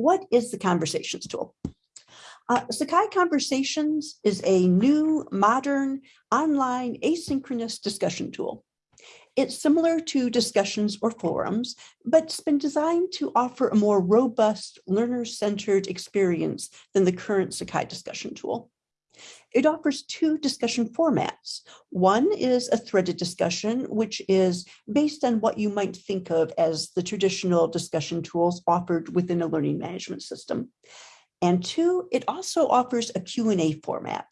what is the Conversations tool? Uh, Sakai Conversations is a new, modern, online asynchronous discussion tool. It's similar to discussions or forums, but it's been designed to offer a more robust, learner-centered experience than the current Sakai discussion tool. It offers two discussion formats. One is a threaded discussion, which is based on what you might think of as the traditional discussion tools offered within a learning management system. And two, it also offers a Q&A format.